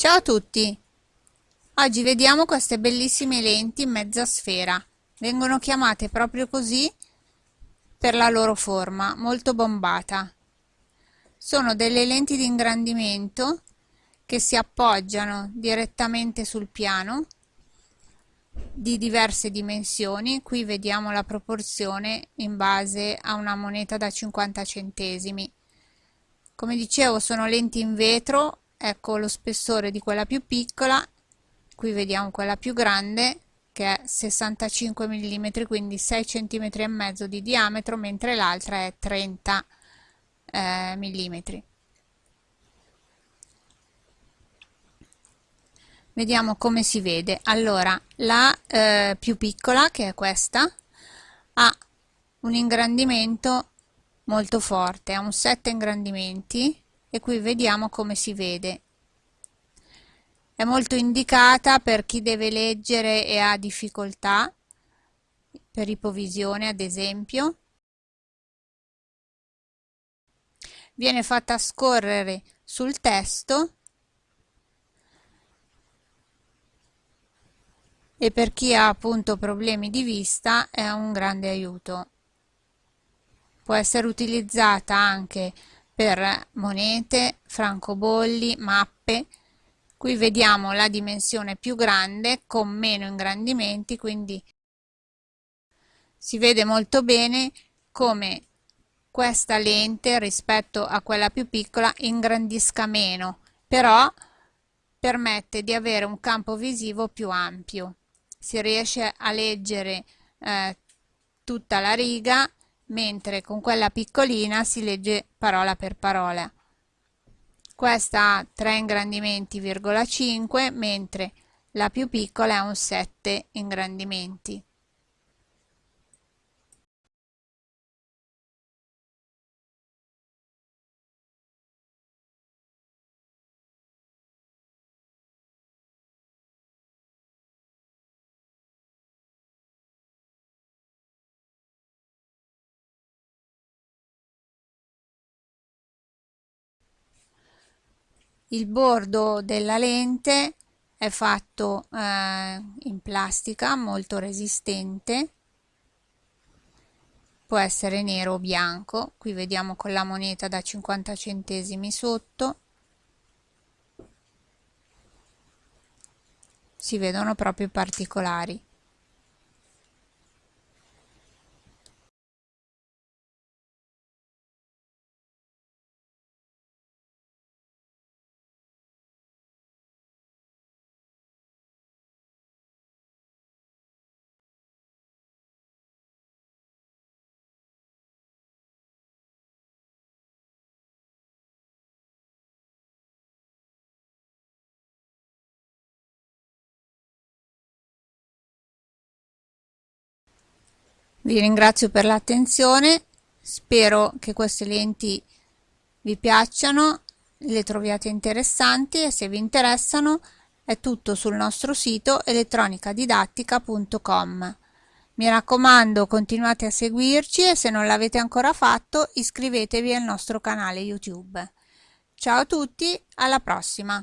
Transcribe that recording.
Ciao a tutti! Oggi vediamo queste bellissime lenti in mezza sfera. Vengono chiamate proprio così per la loro forma, molto bombata. Sono delle lenti di ingrandimento che si appoggiano direttamente sul piano di diverse dimensioni. Qui vediamo la proporzione in base a una moneta da 50 centesimi. Come dicevo sono lenti in vetro ecco lo spessore di quella più piccola. Qui vediamo quella più grande che è 65 mm quindi 6 cm e mezzo di diametro mentre l'altra è 30 eh, mm vediamo come si vede. Allora la eh, più piccola che è questa ha un ingrandimento molto forte ha un 7 ingrandimenti e qui vediamo come si vede. È molto indicata per chi deve leggere e ha difficoltà per ipovisione ad esempio. Viene fatta scorrere sul testo. E per chi ha appunto problemi di vista è un grande aiuto. Può essere utilizzata anche per monete, francobolli, mappe. Qui vediamo la dimensione più grande con meno ingrandimenti, quindi si vede molto bene come questa lente rispetto a quella più piccola ingrandisca meno, però permette di avere un campo visivo più ampio. Si riesce a leggere eh, tutta la riga mentre con quella piccolina si legge parola per parola. Questa ha 3 ingrandimenti,5 mentre la più piccola ha un 7 ingrandimenti. Il bordo della lente è fatto eh, in plastica molto resistente. Può essere nero o bianco. Qui vediamo con la moneta da 50 centesimi sotto. Si vedono proprio particolari Vi ringrazio per l'attenzione, spero che queste lenti vi piacciono, le troviate interessanti e se vi interessano è tutto sul nostro sito elettronicadidattica.com. Mi raccomando continuate a seguirci e se non l'avete ancora fatto iscrivetevi al nostro canale YouTube. Ciao a tutti, alla prossima!